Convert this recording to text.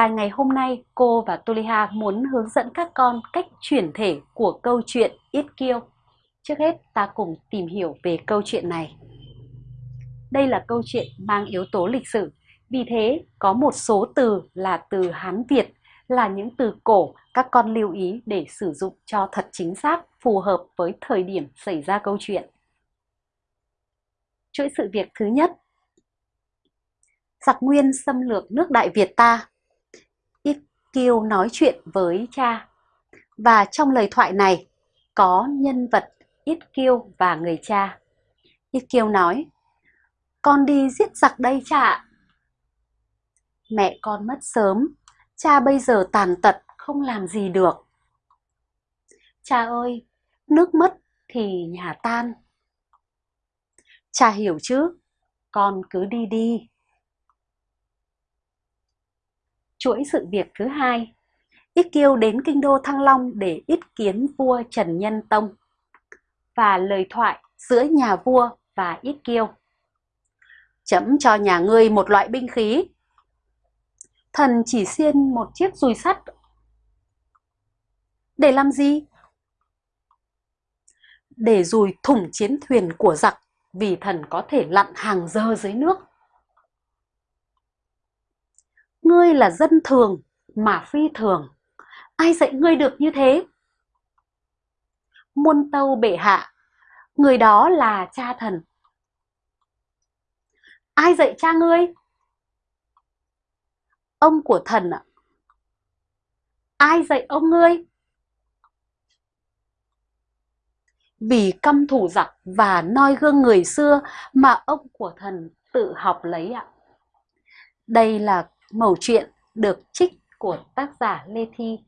Bài ngày hôm nay, cô và Tuliha muốn hướng dẫn các con cách chuyển thể của câu chuyện Ít Kiêu. Trước hết, ta cùng tìm hiểu về câu chuyện này. Đây là câu chuyện mang yếu tố lịch sử, vì thế có một số từ là từ Hán Việt, là những từ cổ các con lưu ý để sử dụng cho thật chính xác, phù hợp với thời điểm xảy ra câu chuyện. Chuỗi sự việc thứ nhất Giặc Nguyên xâm lược nước Đại Việt ta Kiêu nói chuyện với cha. Và trong lời thoại này có nhân vật Ít Kiêu và người cha. Ít Kiêu nói Con đi giết giặc đây cha Mẹ con mất sớm Cha bây giờ tàn tật không làm gì được. Cha ơi, nước mất thì nhà tan. Cha hiểu chứ, con cứ đi đi. Chuỗi sự việc thứ hai Ít Kiêu đến kinh đô Thăng Long để ít kiến vua Trần Nhân Tông và lời thoại giữa nhà vua và Ít Kiêu. Chấm cho nhà ngươi một loại binh khí. Thần chỉ xiên một chiếc dùi sắt. Để làm gì? Để dùi thủng chiến thuyền của giặc vì thần có thể lặn hàng giờ dưới nước. Ngươi là dân thường mà phi thường, ai dạy ngươi được như thế? Muôn tâu bệ hạ, người đó là cha thần. Ai dạy cha ngươi? Ông của thần ạ. Ai dạy ông ngươi? vì căm thủ giặc và noi gương người xưa mà ông của thần tự học lấy ạ. Đây là mẩu chuyện được trích của tác giả Lê Thi.